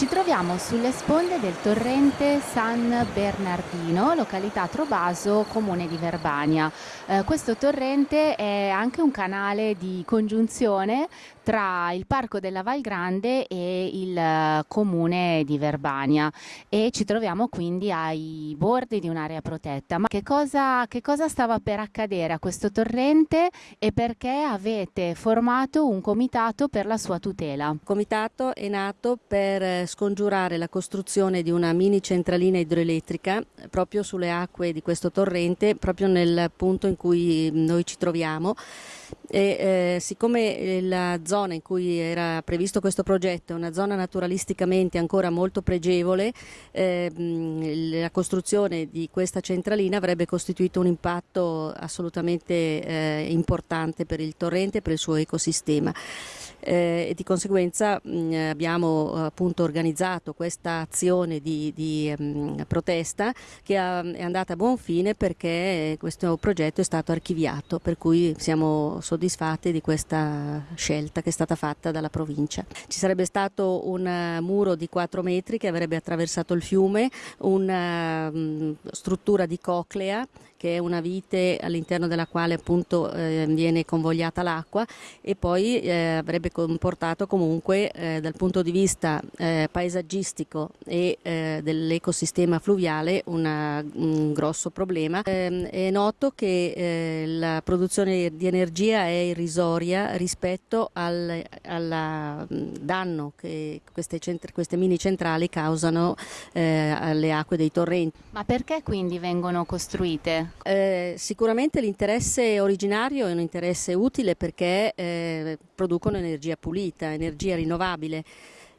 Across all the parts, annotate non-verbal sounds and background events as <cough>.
Ci troviamo sulle sponde del torrente San Bernardino, località Trovaso, comune di Verbania. Eh, questo torrente è anche un canale di congiunzione tra il Parco della Val Grande e il eh, comune di Verbania e ci troviamo quindi ai bordi di un'area protetta. Ma che cosa, che cosa stava per accadere a questo torrente e perché avete formato un comitato per la sua tutela? Il comitato è nato per eh, scongiurare la costruzione di una mini centralina idroelettrica proprio sulle acque di questo torrente, proprio nel punto in cui noi ci troviamo. E eh, siccome la zona in cui era previsto questo progetto è una zona naturalisticamente ancora molto pregevole, eh, la costruzione di questa centralina avrebbe costituito un impatto assolutamente eh, importante per il torrente e per il suo ecosistema eh, e di conseguenza mh, abbiamo appunto organizzato questa azione di, di mh, protesta che ha, è andata a buon fine perché questo progetto è stato archiviato per cui siamo soddisfatti di questa scelta che è stata fatta dalla provincia. Ci sarebbe stato un muro di 4 metri che avrebbe attraversato il fiume, una mh, struttura di coclea che è una vite all'interno della quale appunto eh, viene convogliata l'acqua e poi eh, avrebbe comportato comunque eh, dal punto di vista eh, paesaggistico e eh, dell'ecosistema fluviale una, un grosso problema. Ehm, è noto che eh, la produzione di energia è irrisoria rispetto al alla, danno che queste, queste, mini centrali causano alle acque dei torrenti. Ma perché quindi vengono costruite? Eh, sicuramente l'interesse originario è un interesse utile perché eh, producono energia pulita, energia rinnovabile.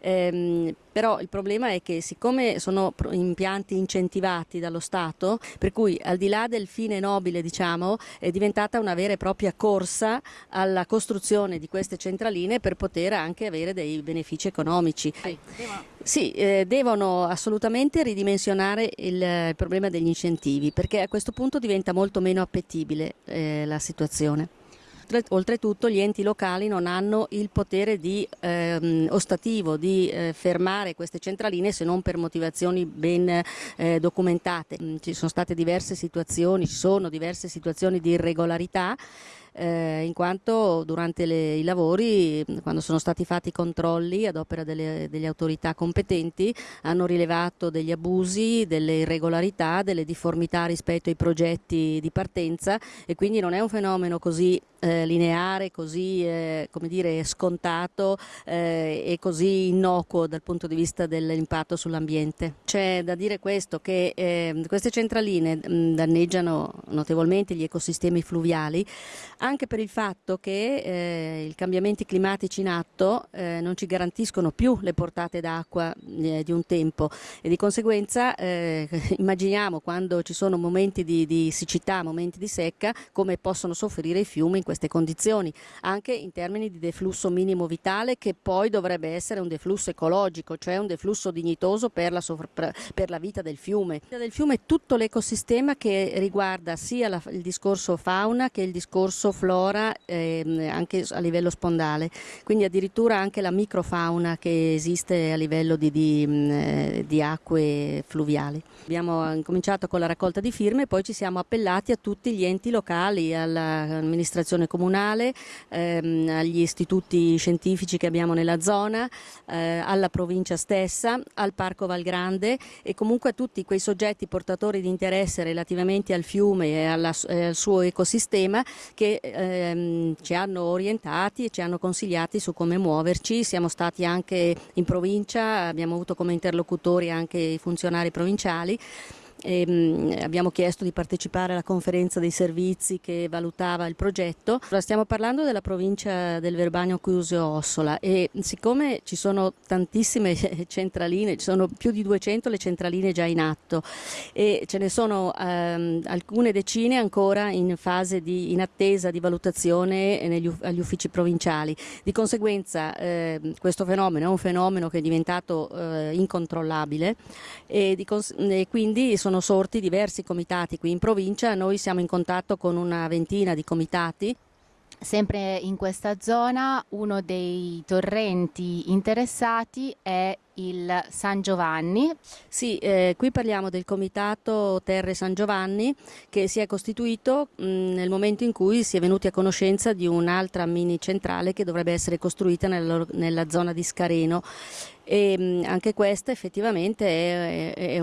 Ehm, però il problema è che siccome sono impianti incentivati dallo Stato, per cui al di là del fine nobile diciamo, è diventata una vera e propria corsa alla costruzione di queste centraline per poter anche avere dei benefici economici. Sì, eh, devono assolutamente ridimensionare il, il, problema degli incentivi perché a questo punto diventa molto meno appetibile eh, la situazione oltretutto gli enti locali non hanno il potere di, ehm, ostativo di eh, fermare queste centraline se non per motivazioni ben eh, documentate. Mm, ci sono state diverse situazioni, ci sono diverse situazioni di irregolarità eh, in quanto durante le, i lavori, quando sono stati fatti i controlli ad opera delle, delle, autorità competenti, hanno rilevato degli abusi, delle irregolarità, delle difformità rispetto ai progetti di partenza e quindi non è un fenomeno così eh, lineare, così eh, dire, scontato eh, e così innocuo dal punto di vista dell'impatto sull'ambiente. C'è da dire questo che eh, queste centraline mh, danneggiano notevolmente gli ecosistemi fluviali anche per il fatto che eh, i cambiamenti climatici in atto eh, non ci garantiscono più le portate d'acqua eh, di un tempo e di conseguenza eh, <laughs> immaginiamo quando ci sono momenti di, di, siccità, momenti di secca, come possono soffrire i fiumi in queste condizioni, anche in termini di deflusso minimo vitale che poi dovrebbe essere un deflusso ecologico, cioè un deflusso dignitoso per la, per la vita del fiume. La vita del fiume è tutto l'ecosistema che riguarda sia la, il discorso fauna che il discorso flora eh, anche a livello spondale, quindi addirittura anche la microfauna che esiste a livello di, di, eh, di acque fluviali. Abbiamo cominciato con la raccolta di firme e poi ci siamo appellati a tutti gli enti locali, all'amministrazione comunale, ehm, agli istituti scientifici che abbiamo nella zona, eh, alla provincia stessa, al Parco Valgrande e comunque a tutti quei soggetti portatori di interesse relativamente al fiume e, alla, e al suo ecosistema che ehm, ci hanno orientati e ci hanno consigliati su come muoverci. Siamo stati anche in provincia, abbiamo avuto come interlocutori anche i funzionari provinciali e, mh, abbiamo chiesto di partecipare alla conferenza dei servizi che valutava il progetto. Stiamo parlando della provincia del Verbagno Cusio Ossola e siccome ci sono tantissime <laughs> centraline, ci sono più di 200 le centraline già in atto e ce ne sono ehm, alcune decine ancora in fase di in attesa di valutazione negli, agli uffici provinciali. Di conseguenza eh, questo fenomeno è un fenomeno che è diventato eh, incontrollabile e, e quindi sono sono sorti diversi comitati qui in provincia, noi siamo in contatto con una ventina di comitati. Sempre in questa zona uno dei torrenti interessati è il San Giovanni. Sì, eh, qui parliamo del comitato Terre San Giovanni che si è costituito mh, nel momento in cui si è venuti a conoscenza di un'altra mini centrale che dovrebbe essere costruita nella, nella zona di Scareno e anche questa effettivamente è, è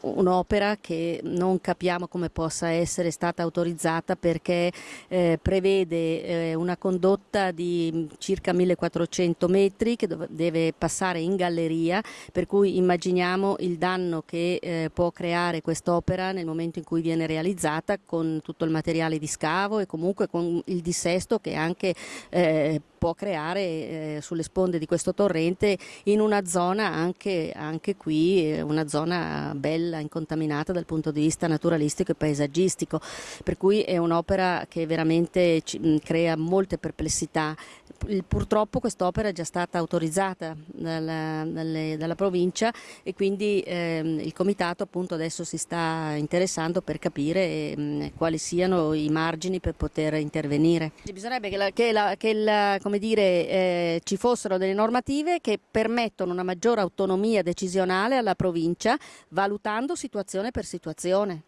un'opera che non capiamo come possa essere stata autorizzata perché eh, prevede eh, una condotta di circa 1400 metri che deve passare in galleria, per cui immaginiamo il danno che eh, può creare quest'opera nel momento in cui viene realizzata con tutto il materiale di scavo e comunque con il dissesto che anche eh, può creare eh, sulle sponde di questo torrente in una zona anche, anche qui, eh, una zona bella, incontaminata dal punto di vista naturalistico e paesaggistico, per cui è un'opera che veramente ci, crea molte perplessità. Purtroppo quest'opera è già stata autorizzata dalla, dalle, dalla provincia e quindi ehm, il comitato appunto adesso si sta interessando per capire ehm, quali siano i margini per poter intervenire. Bisognerebbe che, la, che, la, che la, dire, eh, ci fossero delle normative che permettono una maggiore autonomia decisionale alla provincia valutando situazione per situazione.